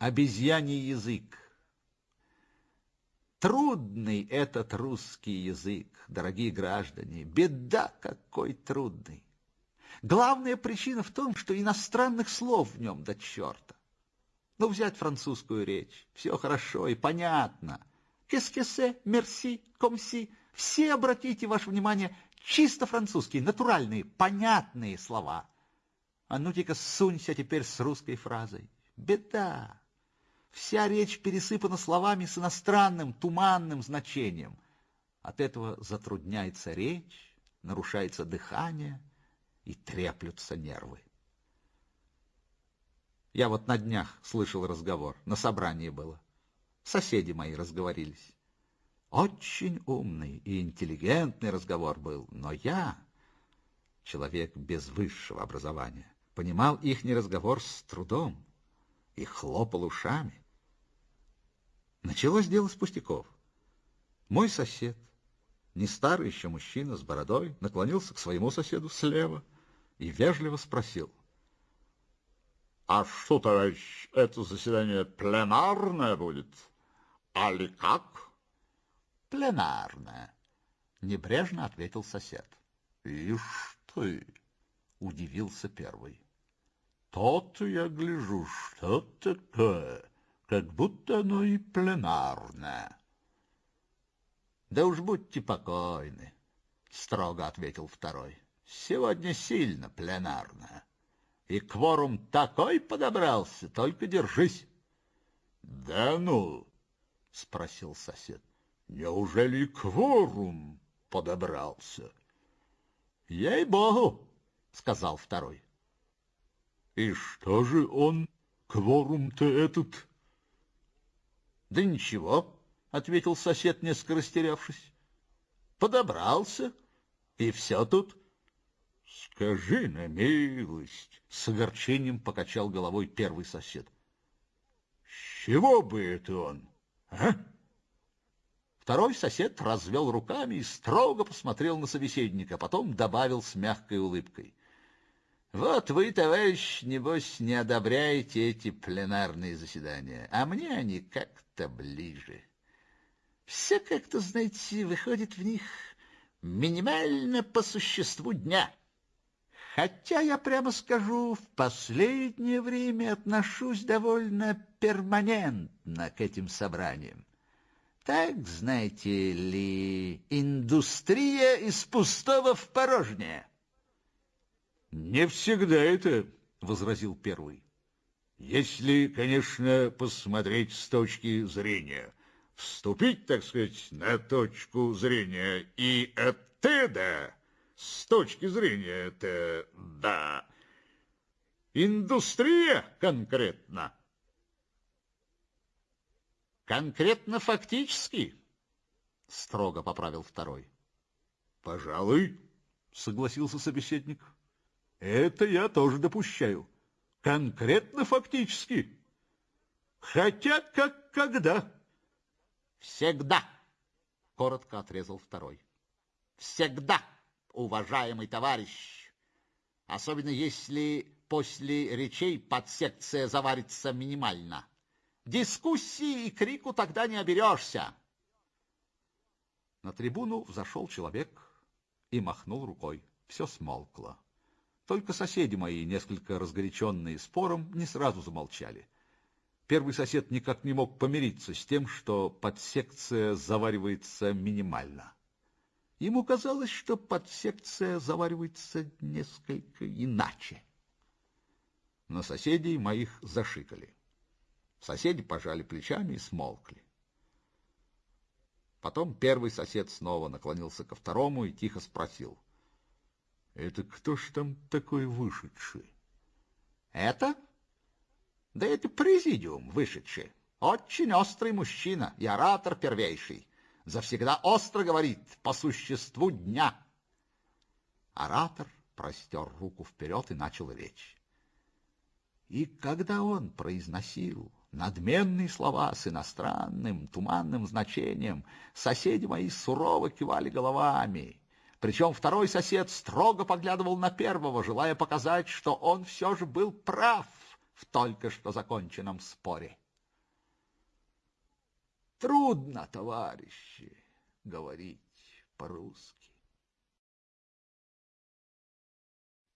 обезьяний язык. Трудный этот русский язык, дорогие граждане, беда какой трудный. Главная причина в том, что иностранных слов в нем до черта. Ну, взять французскую речь, все хорошо и понятно. Кескесе, мерси, комси, все обратите ваше внимание, чисто французские, натуральные, понятные слова. А ну-ка сунься теперь с русской фразой. Беда. Вся речь пересыпана словами с иностранным, туманным значением. От этого затрудняется речь, нарушается дыхание и треплются нервы. Я вот на днях слышал разговор, на собрании было. Соседи мои разговорились. Очень умный и интеллигентный разговор был, но я, человек без высшего образования, понимал ихний разговор с трудом и хлопал ушами. Началось дело с пустяков. Мой сосед, не старый еще мужчина с бородой, наклонился к своему соседу слева и вежливо спросил. «А что, товарищ, это заседание пленарное будет? Али как?» «Пленарное», — небрежно ответил сосед. «Ишь ты!» — удивился первый. «То-то я гляжу, что такое?» как будто оно и пленарное. — Да уж будьте покойны, — строго ответил второй. — Сегодня сильно пленарное. И кворум такой подобрался, только держись. — Да ну, — спросил сосед, — неужели кворум подобрался? — Ей-богу, — сказал второй. — И что же он, кворум-то этот, — Да ничего, — ответил сосед, несколько растерявшись. — Подобрался, и все тут. — Скажи на милость, — с огорчением покачал головой первый сосед. — С чего бы это он, а? Второй сосед развел руками и строго посмотрел на собеседника, потом добавил с мягкой улыбкой. Вот вы, товарищ, небось, не одобряете эти пленарные заседания, а мне они как-то ближе. Все как-то, знаете, выходит в них минимально по существу дня. Хотя, я прямо скажу, в последнее время отношусь довольно перманентно к этим собраниям. Так, знаете ли, индустрия из пустого в порожнее. Не всегда это, возразил первый. Если, конечно, посмотреть с точки зрения, вступить, так сказать, на точку зрения и оттуда, с точки зрения это, да, индустрия конкретно. Конкретно фактически, строго поправил второй. Пожалуй, согласился собеседник. Это я тоже допущаю. Конкретно фактически. Хотя как когда. Всегда, коротко отрезал второй. Всегда, уважаемый товарищ. Особенно если после речей подсекция заварится минимально. Дискуссии и крику тогда не оберешься. На трибуну взошел человек и махнул рукой. Все смолкло. Только соседи мои, несколько разгоряченные спором, не сразу замолчали. Первый сосед никак не мог помириться с тем, что подсекция заваривается минимально. Ему казалось, что подсекция заваривается несколько иначе. Но соседей моих зашикали. Соседи пожали плечами и смолкли. Потом первый сосед снова наклонился ко второму и тихо спросил — это кто ж там такой вышедший? Это? Да это президиум вышедший. Очень острый мужчина и оратор первейший. Завсегда остро говорит по существу дня. Оратор простер руку вперед и начал речь. И когда он произносил надменные слова с иностранным, туманным значением, соседи мои сурово кивали головами, причем второй сосед строго поглядывал на первого, желая показать, что он все же был прав в только что законченном споре. Трудно, товарищи, говорить по-русски.